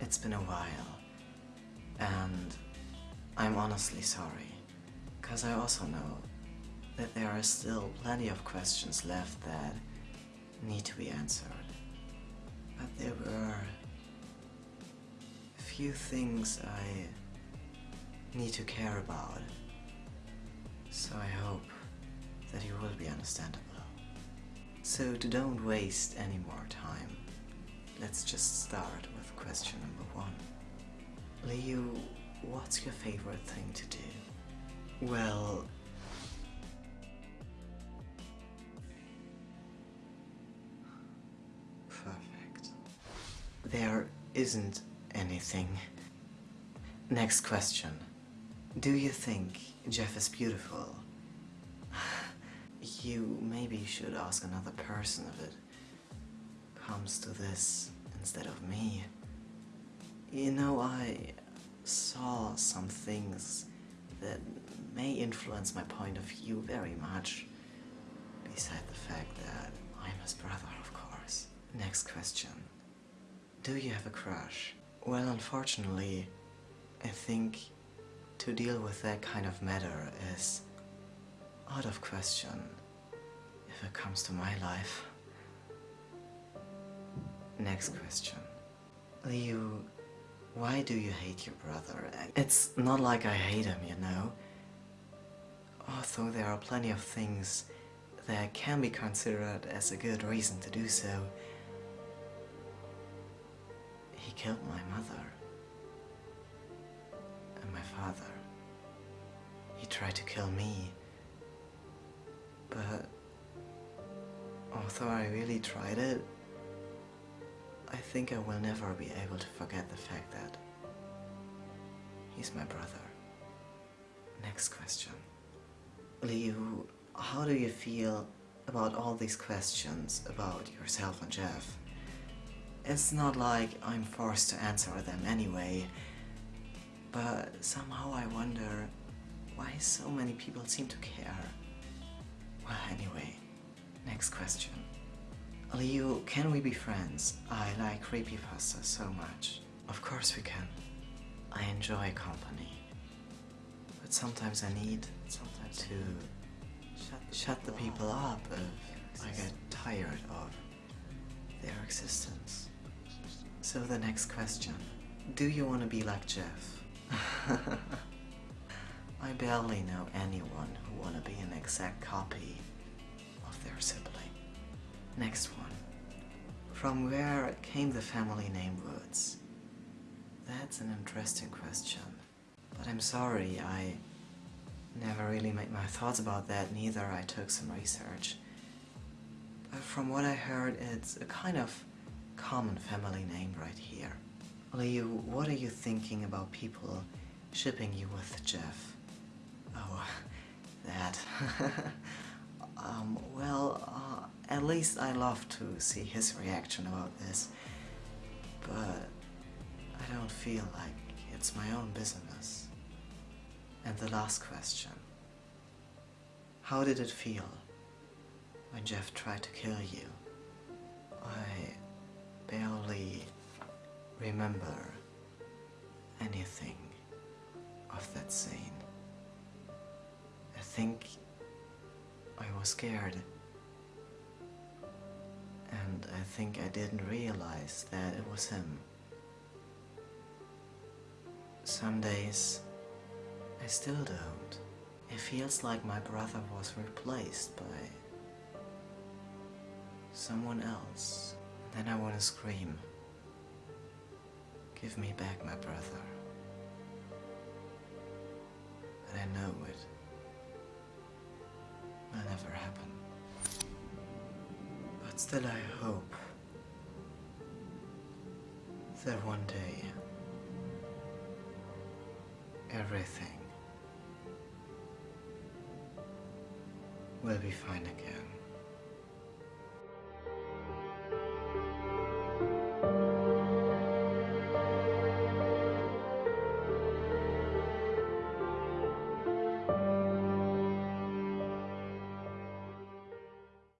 It's been a while. And I'm honestly sorry. Cause I also know that there are still plenty of questions left that need to be answered. But there were few things I need to care about. So I hope that you will be understandable. So don't waste any more time let's just start with question number one. Liu, what's your favorite thing to do? Well, perfect. There isn't anything. Next question. Do you think Jeff is beautiful? You maybe should ask another person if it comes to this instead of me. You know, I saw some things that may influence my point of view very much. Beside the fact that I'm his brother, of course. Next question. Do you have a crush? Well, unfortunately, I think to deal with that kind of matter is out of question if it comes to my life. Next question. Liu, why do you hate your brother? It's not like I hate him, you know? Although there are plenty of things that can be considered as a good reason to do so. He killed my mother. And my father. He tried to kill me. But although I really tried it, think I will never be able to forget the fact that he's my brother. Next question. Liu, how do you feel about all these questions about yourself and Jeff? It's not like I'm forced to answer them anyway, but somehow I wonder why so many people seem to care. Well, anyway, next question. Liu, can we be friends? I like creepypasta so much. Of course we can. I enjoy company. But sometimes I need sometimes to shut, shut the people up if I get tired of their existence. So the next question. Do you want to be like Jeff? I barely know anyone who want to be an exact copy of their sibling. Next one. From where came the family name Woods? That's an interesting question. But I'm sorry, I never really made my thoughts about that, neither I took some research. But from what I heard, it's a kind of common family name right here. Liu, what are you thinking about people shipping you with Jeff? Oh, that. least I love to see his reaction about this. But I don't feel like it's my own business. And the last question. How did it feel when Jeff tried to kill you? I barely remember anything of that scene. I think I was scared and I think I didn't realize that it was him. Some days I still don't. It feels like my brother was replaced by someone else. Then I want to scream. Give me back my brother. But I know it will never happen. But still I hope that one day everything will be fine again.